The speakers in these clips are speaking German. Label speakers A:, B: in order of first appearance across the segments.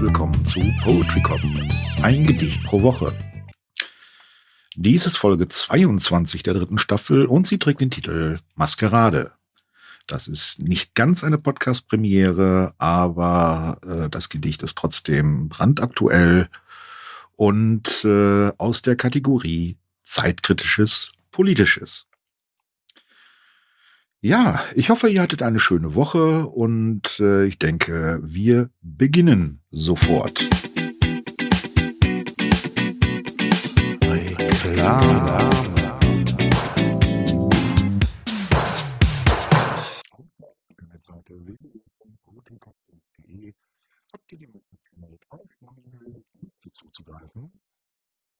A: willkommen zu Poetry Cop. Ein Gedicht pro Woche. Dies ist Folge 22 der dritten Staffel und sie trägt den Titel Maskerade. Das ist nicht ganz eine Podcast-Premiere, aber äh, das Gedicht ist trotzdem brandaktuell und äh, aus der Kategorie Zeitkritisches Politisches. Ja, ich hoffe, ihr hattet eine schöne Woche und äh, ich denke, wir beginnen sofort. Reklame. Habt ihr die Möglichkeit, auf zuzugreifen.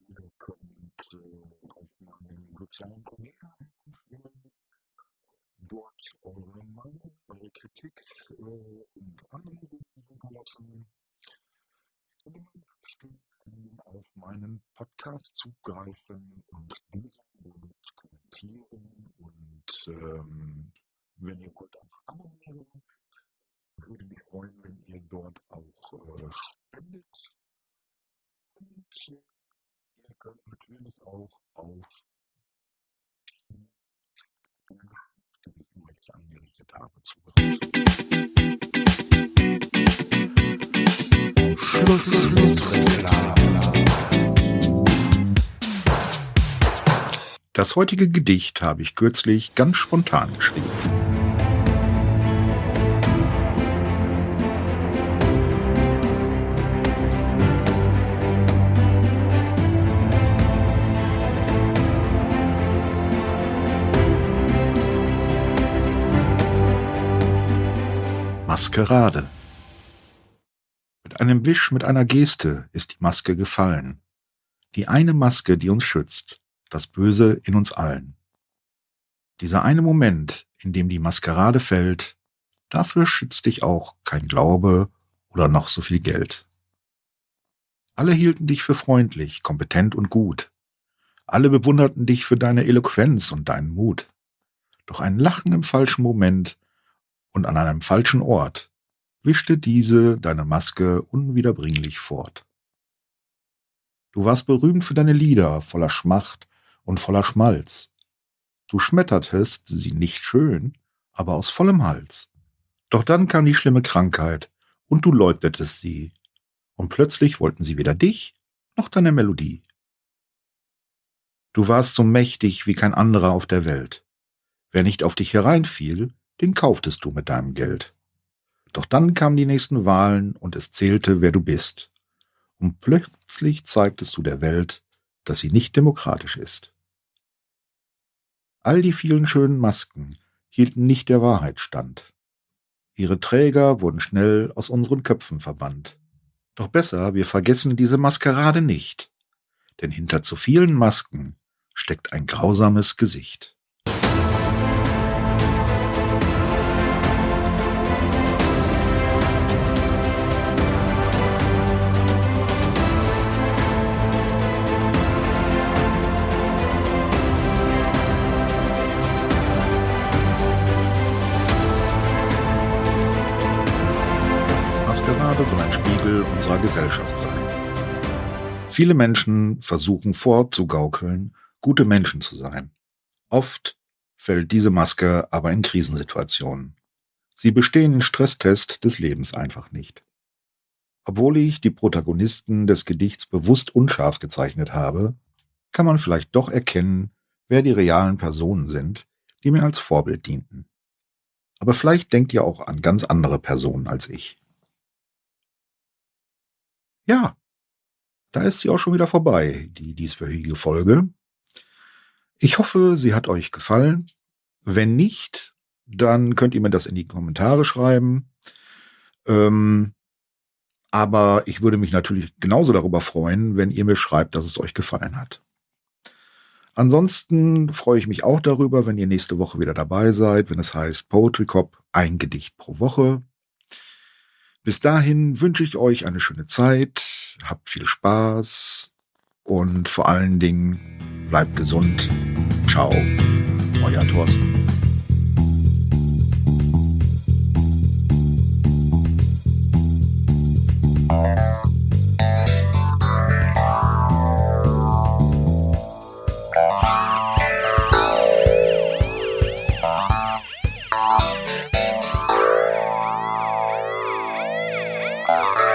A: Ihr könnt äh, auf meinen sozialen dort eure Meinung, eure Kritik äh, und Anregungen hinterlassen. Und bestimmt auf meinen Podcast zugreifen und diesen und kommentieren und ähm, wenn ihr wollt auch abonnieren, würde mich freuen, wenn ihr dort auch äh, spendet. Und ihr könnt natürlich auch auf Gebieten, die habe, zugreifen. Schluss. Das heutige Gedicht habe ich kürzlich ganz spontan geschrieben. Maskerade. Mit einem Wisch, mit einer Geste ist die Maske gefallen. Die eine Maske, die uns schützt, das Böse in uns allen. Dieser eine Moment, in dem die Maskerade fällt, dafür schützt dich auch kein Glaube oder noch so viel Geld. Alle hielten dich für freundlich, kompetent und gut. Alle bewunderten dich für deine Eloquenz und deinen Mut. Doch ein Lachen im falschen Moment und an einem falschen Ort wischte diese deine Maske unwiederbringlich fort. Du warst berühmt für deine Lieder voller Schmacht und voller Schmalz. Du schmettertest sie nicht schön, aber aus vollem Hals. Doch dann kam die schlimme Krankheit, und du leugnetest sie, und plötzlich wollten sie weder dich noch deine Melodie. Du warst so mächtig wie kein anderer auf der Welt. Wer nicht auf dich hereinfiel, den kauftest du mit deinem Geld. Doch dann kamen die nächsten Wahlen und es zählte, wer du bist. Und plötzlich zeigtest du der Welt, dass sie nicht demokratisch ist. All die vielen schönen Masken hielten nicht der Wahrheit stand. Ihre Träger wurden schnell aus unseren Köpfen verbannt. Doch besser, wir vergessen diese Maskerade nicht, denn hinter zu vielen Masken steckt ein grausames Gesicht. Maskerade soll ein Spiegel unserer Gesellschaft sein. Viele Menschen versuchen vorzugaukeln, gute Menschen zu sein. Oft fällt diese Maske aber in Krisensituationen. Sie bestehen den Stresstest des Lebens einfach nicht. Obwohl ich die Protagonisten des Gedichts bewusst unscharf gezeichnet habe, kann man vielleicht doch erkennen, wer die realen Personen sind, die mir als Vorbild dienten. Aber vielleicht denkt ihr auch an ganz andere Personen als ich. Ja, da ist sie auch schon wieder vorbei, die dieswöchige Folge. Ich hoffe, sie hat euch gefallen. Wenn nicht, dann könnt ihr mir das in die Kommentare schreiben. Ähm, aber ich würde mich natürlich genauso darüber freuen, wenn ihr mir schreibt, dass es euch gefallen hat. Ansonsten freue ich mich auch darüber, wenn ihr nächste Woche wieder dabei seid, wenn es heißt Poetry Cop, ein Gedicht pro Woche. Bis dahin wünsche ich euch eine schöne Zeit, habt viel Spaß und vor allen Dingen bleibt gesund. Ciao, euer Thorsten. Bye.